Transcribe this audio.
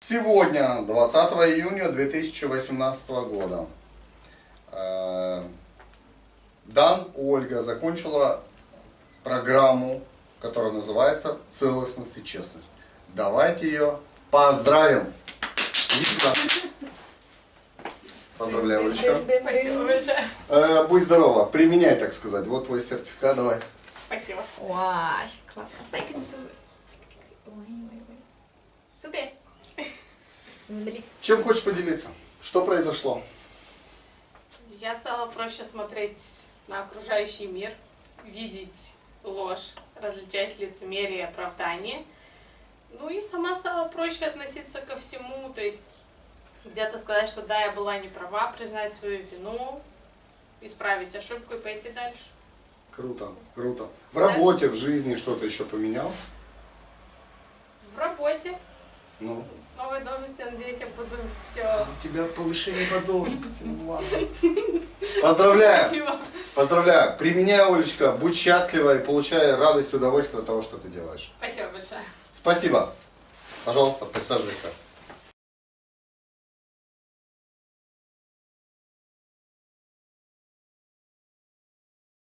Сегодня, 20 июня 2018 года, э, Дан Ольга закончила программу, которая называется «Целостность и честность». Давайте ее поздравим! Поздравляю, Олечка. Спасибо большое. Э, будь здорова, применяй, так сказать. Вот твой сертификат, давай. Спасибо. Ой, классно. Блин. Чем хочешь поделиться? Что произошло? Я стала проще смотреть на окружающий мир, видеть ложь, различать лицемерие и оправдание. Ну и сама стала проще относиться ко всему, то есть где-то сказать, что да, я была не права, признать свою вину, исправить ошибку и пойти дальше. Круто, круто. В работе, в жизни что-то еще поменялось? В работе, Ну, с новой должностью, надеюсь, я буду все... у тебя повышение по должности. Ну ладно. Поздравляю! Спасибо. Поздравляю! Применяй, Олечка, будь счастлива и получай радость и удовольствие от того, что ты делаешь. Спасибо большое. Спасибо. Пожалуйста, присаживайся.